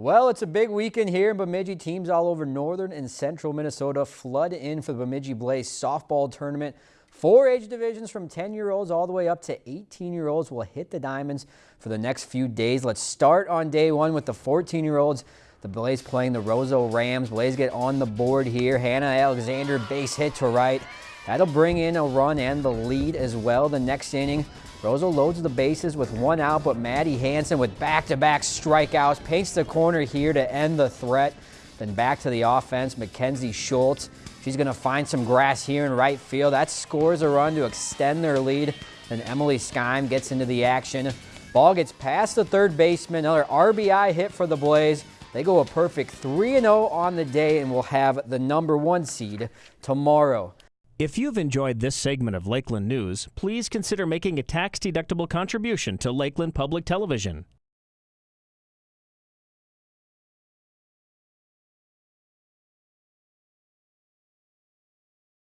Well, it's a big weekend here in Bemidji. Teams all over northern and central Minnesota flood in for the Bemidji Blaze softball tournament. Four age divisions from 10-year-olds all the way up to 18-year-olds will hit the diamonds for the next few days. Let's start on day one with the 14-year-olds. The Blaze playing the Roseau Rams. Blaze get on the board here. Hannah Alexander base hit to right. That'll bring in a run and the lead as well the next inning. Roseau loads the bases with one out, but Maddie Hanson with back-to-back -back strikeouts paints the corner here to end the threat. Then back to the offense, Mackenzie Schultz. She's going to find some grass here in right field. That scores a run to extend their lead. Then Emily Skime gets into the action. Ball gets past the third baseman. Another RBI hit for the Blaze. They go a perfect 3-0 on the day and will have the number one seed tomorrow. If you've enjoyed this segment of Lakeland News, please consider making a tax-deductible contribution to Lakeland Public Television.